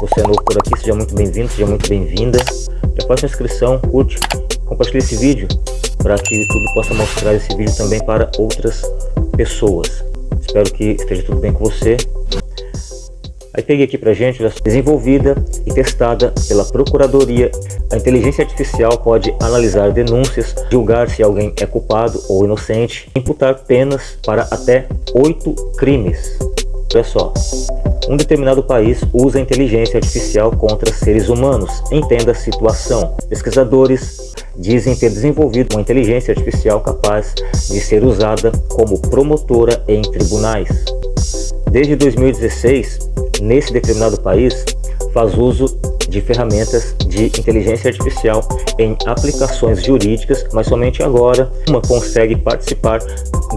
você é novo por aqui, seja muito bem-vindo, seja muito bem-vinda. Já faça inscrição, curte, compartilhe esse vídeo para que o YouTube possa mostrar esse vídeo também para outras pessoas. Espero que esteja tudo bem com você. Aí peguei aqui pra gente, desenvolvida e testada pela Procuradoria, a inteligência artificial pode analisar denúncias, julgar se alguém é culpado ou inocente, imputar penas para até oito crimes. Olha só, um determinado país usa inteligência artificial contra seres humanos. Entenda a situação. Pesquisadores dizem ter desenvolvido uma inteligência artificial capaz de ser usada como promotora em tribunais. Desde 2016, nesse determinado país, faz uso de ferramentas de inteligência artificial em aplicações jurídicas, mas somente agora uma consegue participar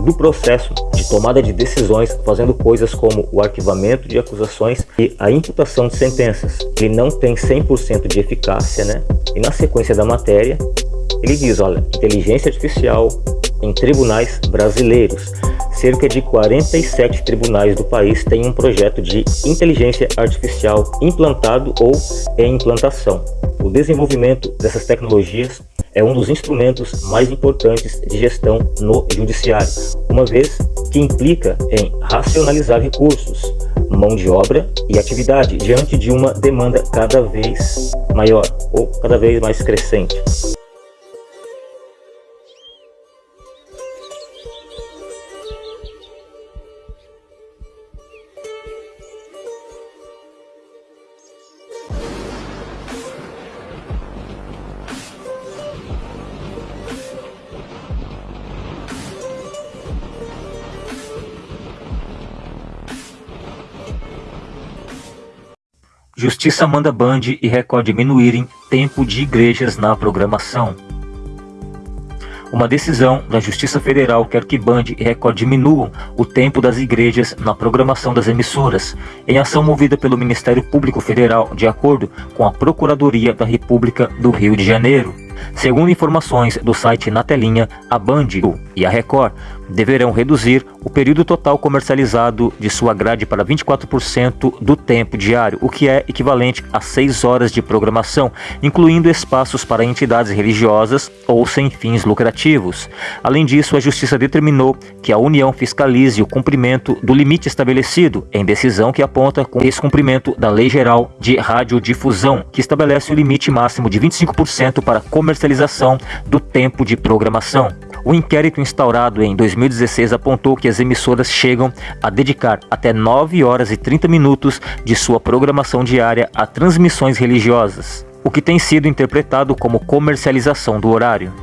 do processo de tomada de decisões, fazendo coisas como o arquivamento de acusações e a imputação de sentenças. Ele não tem 100% de eficácia, né? E na sequência da matéria, ele diz, olha, inteligência artificial em tribunais brasileiros cerca de 47 tribunais do país têm um projeto de inteligência artificial implantado ou em implantação. O desenvolvimento dessas tecnologias é um dos instrumentos mais importantes de gestão no judiciário, uma vez que implica em racionalizar recursos, mão de obra e atividade diante de uma demanda cada vez maior ou cada vez mais crescente. Justiça manda Band e Record diminuírem tempo de igrejas na programação. Uma decisão da Justiça Federal quer que Band e Record diminuam o tempo das igrejas na programação das emissoras, em ação movida pelo Ministério Público Federal, de acordo com a Procuradoria da República do Rio de Janeiro. Segundo informações do site Na Telinha, a Band e a Record deverão reduzir o período total comercializado de sua grade para 24% do tempo diário, o que é equivalente a 6 horas de programação, incluindo espaços para entidades religiosas ou sem fins lucrativos. Além disso, a Justiça determinou que a União fiscalize o cumprimento do limite estabelecido, em decisão que aponta com descumprimento da Lei Geral de Radiodifusão, que estabelece o limite máximo de 25% para comercialização do tempo de programação. O inquérito instaurado em 2016 apontou que as emissoras chegam a dedicar até 9 horas e 30 minutos de sua programação diária a transmissões religiosas, o que tem sido interpretado como comercialização do horário.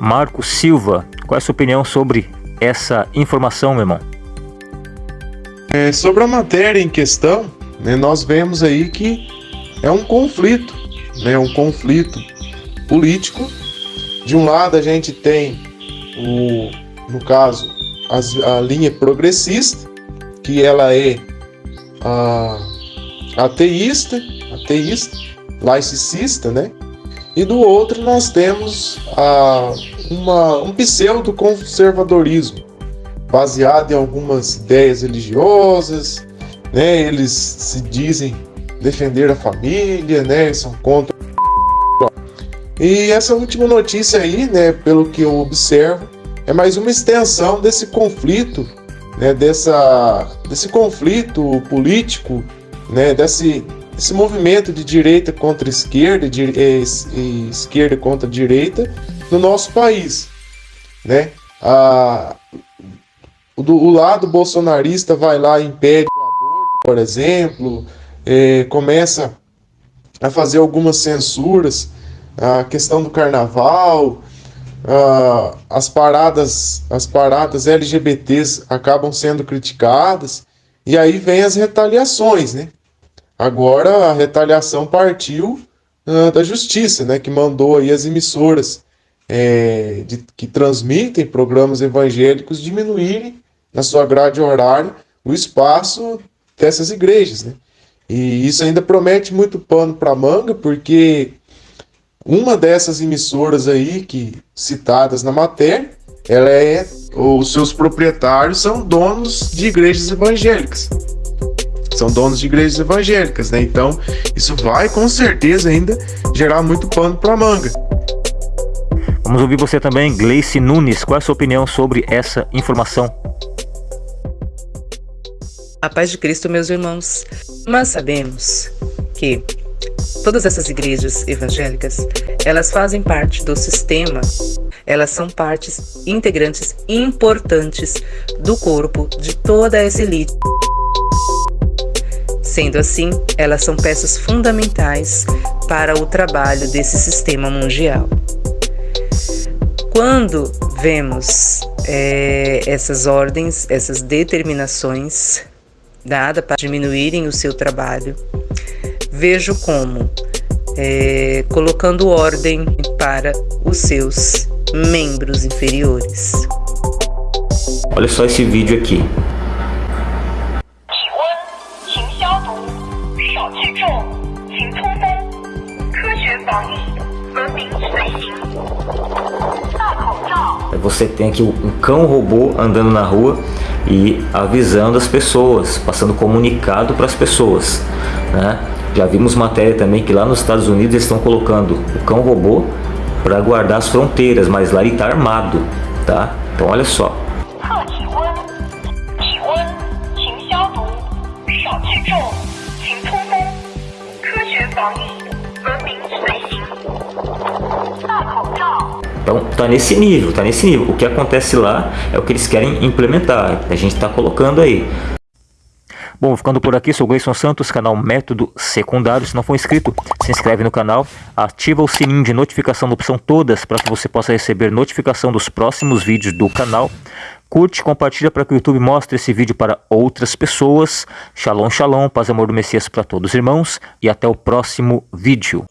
Marco Silva, qual é a sua opinião sobre essa informação, meu irmão? É, sobre a matéria em questão, né, nós vemos aí que é um conflito, né, um conflito político. De um lado a gente tem o, no caso, as, a linha progressista, que ela é a, ateísta, ateísta, laicista, né? E do outro nós temos a, uma, um pseudo-conservadorismo, baseado em algumas ideias religiosas, né? Eles se dizem defender a família, né? São contra e essa última notícia aí, né, pelo que eu observo, é mais uma extensão desse conflito, né, dessa, desse conflito político, né, desse, desse movimento de direita contra esquerda, de, e, e esquerda contra direita no nosso país, né? A, do, o lado bolsonarista vai lá e impede o aborto, por exemplo, é, começa a fazer algumas censuras a questão do carnaval, uh, as paradas, as paradas LGBTs acabam sendo criticadas e aí vem as retaliações, né? Agora a retaliação partiu uh, da justiça, né? Que mandou aí as emissoras é, de, que transmitem programas evangélicos diminuírem na sua grade horária o espaço dessas igrejas, né? E isso ainda promete muito pano para manga, porque uma dessas emissoras aí que citadas na matéria, ela é os seus proprietários são donos de igrejas evangélicas. são donos de igrejas evangélicas, né? Então, isso vai com certeza ainda gerar muito pano para manga. Vamos ouvir você também, Gleice Nunes. Qual é a sua opinião sobre essa informação? A paz de Cristo, meus irmãos. Nós sabemos que todas essas igrejas evangélicas, elas fazem parte do sistema, elas são partes integrantes importantes do corpo de toda essa elite. Sendo assim, elas são peças fundamentais para o trabalho desse sistema mundial. Quando vemos é, essas ordens, essas determinações dadas para diminuírem o seu trabalho, vejo como é, colocando ordem para os seus membros inferiores. Olha só esse vídeo aqui. Você tem aqui um cão robô andando na rua e avisando as pessoas, passando comunicado para as pessoas. Né? Já vimos matéria também que lá nos Estados Unidos eles estão colocando o cão robô para guardar as fronteiras, mas lá ele está armado, tá? Então olha só. Então tá nesse nível, tá nesse nível. O que acontece lá é o que eles querem implementar. A gente está colocando aí. Bom, ficando por aqui, sou Gleison Santos, canal Método Secundário. Se não for inscrito, se inscreve no canal, ativa o sininho de notificação na opção todas para que você possa receber notificação dos próximos vídeos do canal. Curte, compartilha para que o YouTube mostre esse vídeo para outras pessoas. Shalom, shalom, paz e amor do Messias para todos os irmãos e até o próximo vídeo.